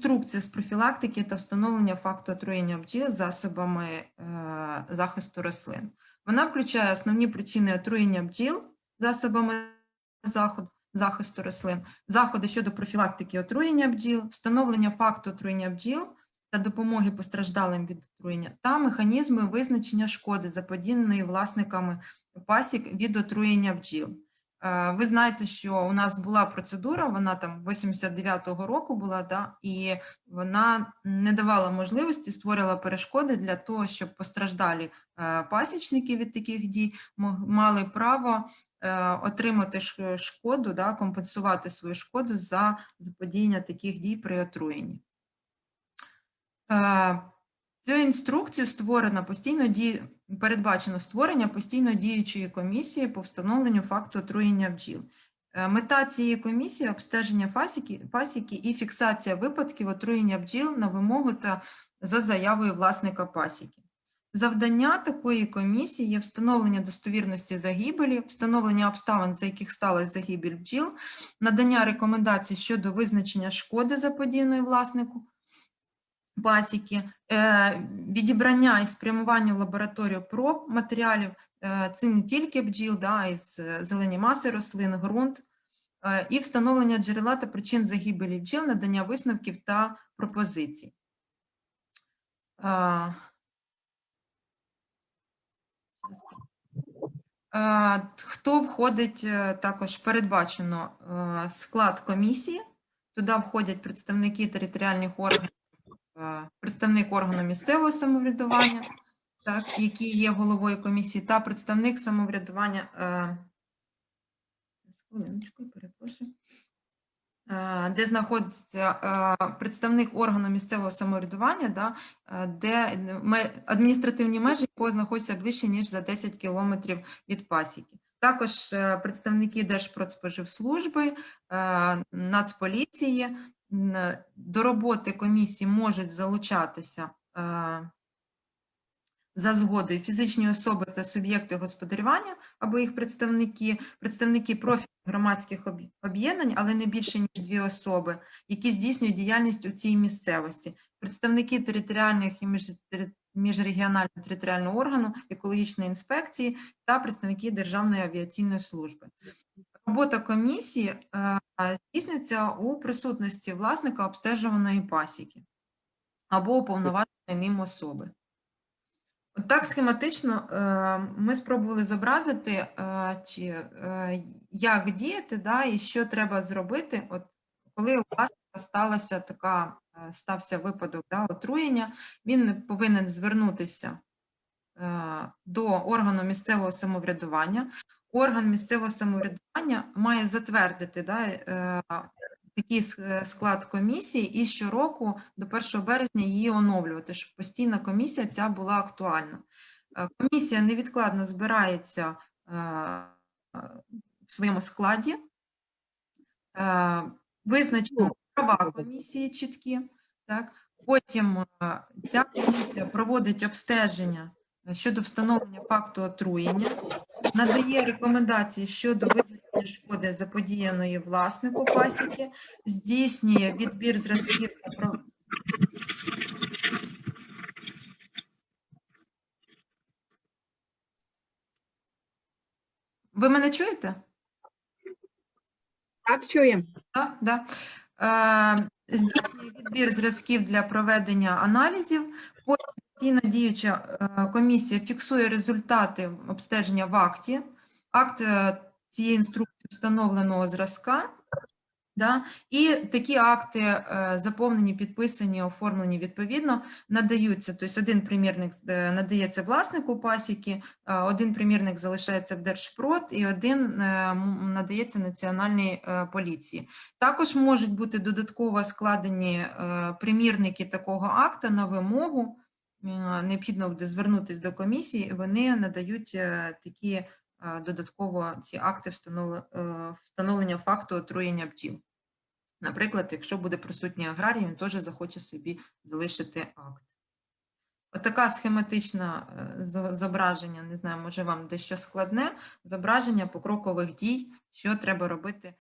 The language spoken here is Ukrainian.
інструкція з профілактики та встановлення факту отруєння бджіл засобами е, захисту рослин. Вона включає основні причини отруєння бджіл засобами захисту рослин, заходи щодо профілактики отруєння бджіл, встановлення факту отруєння бджіл та допомоги постраждалим від отруєння, та механізми визначення шкоди, заподіяної власниками пасік від отруєння бджіл. Е, Ви знаєте, що у нас була процедура, вона там 89-го року була, да, і вона не давала можливості, створила перешкоди для того, щоб постраждалі е, пасічники від таких дій мали право е, отримати шкоду, да, компенсувати свою шкоду за заподіяння таких дій при отруєнні. Цю інструкцію створено постійно ді... передбачено створення постійно діючої комісії по встановленню факту отруєння бджіл. Е, Мета цієї комісії обстеження фасіки, пасіки і фіксація випадків отруєння бджіл на вимогу та за заявою власника пасіки. Завдання такої комісії є встановлення достовірності загибелі, встановлення обставин, за яких сталася загибель бджіл, надання рекомендацій щодо визначення шкоди заподіяної власнику пасіки, е, відібрання і спрямування в лабораторію проб матеріалів, е, це не тільки бджіл, да, а й е, зелені маси рослин, ґрунт, і встановлення джерела та причин загибелі бджіл, надання висновків та пропозицій. Хто входить також передбачено склад комісії? Туди входять представники територіальних органів, представник органу місцевого самоврядування, так, який є головою комісії, та представник самоврядування. е, Хвилиночку, перепрошую. Е, Де знаходиться е, представник органу місцевого самоврядування, да, е, де адміністративні межі якого знаходяться ближче, ніж за 10 кілометрів від пасіки. Також е, представники Держпродспоживслужби, е, Нацполіції. Н- До роботи комісії можуть залучатися е, за згодою фізичні особи та суб'єкти господарювання або їх представники, представники профільних громадських об'єднань, але не більше ніж дві особи, які здійснюють діяльність у цій місцевості, представники територіальних і міжрегіонального територіального органу, екологічної інспекції та представники Державної авіаційної служби. Робота комісії е, здійснюється у присутності власника обстежуваної пасіки або уповноваженої ним особи. От Так схематично е, ми спробували зобразити, е, чи, як діяти, да, і що треба зробити, от, коли у власника сталася така, стався випадок да, отруєння, він повинен звернутися до органу місцевого самоврядування. Орган місцевого самоврядування має затвердити да, е, такий склад комісії і щороку до 1 березня її оновлювати, щоб постійна комісія ця була актуальна. Е, Комісія невідкладно збирається е, в своєму складі, визначено права комісії чіткі, так? потім ця комісія проводить обстеження щодо встановлення факту отруєння, надає рекомендації щодо визначення шкоди заподіяної власнику пасіки, здійснює відбір зразків та Ви мене чуєте? Так, чуємо. Так, да. Е, здійснює відбір зразків для проведення аналізів. Потім постійно діюча е, комісія фіксує результати обстеження в акті. Акт е, цієї інструкції встановленого зразка. Да? І такі акти, е, заповнені, підписані, оформлені відповідно, надаються. Тобто один примірник надається власнику пасіки, один примірник залишається в Держпрод і один надається Національній поліції. Також можуть бути додатково складені примірники такого акта на вимогу. Е, Необхідно буде звернутися до комісії, вони надають е, такі е, додатково ці акти встановлення факту отруєння бджіл. Наприклад, якщо буде присутній аграрій, він теж захоче собі залишити акт. Отака схематична зображення, не знаю, може вам дещо складне, зображення покрокових дій, що треба робити